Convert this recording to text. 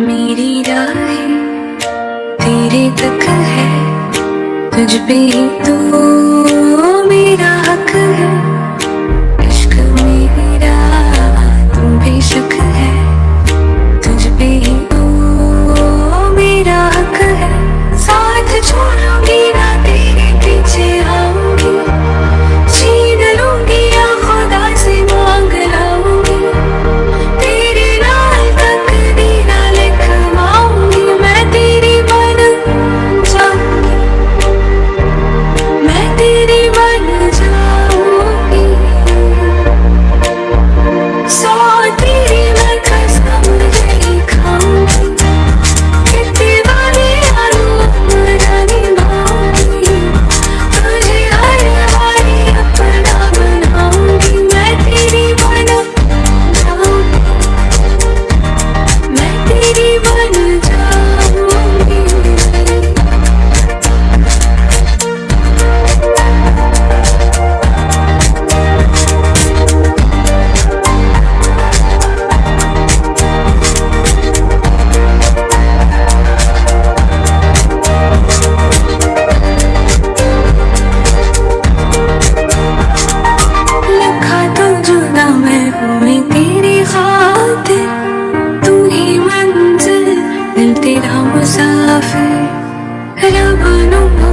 मेरी राहें तेरे तक है तुझ पे ही तो मेरा तेरे अपनी मंजिल मिलती ना मुसाफिर रब नुमा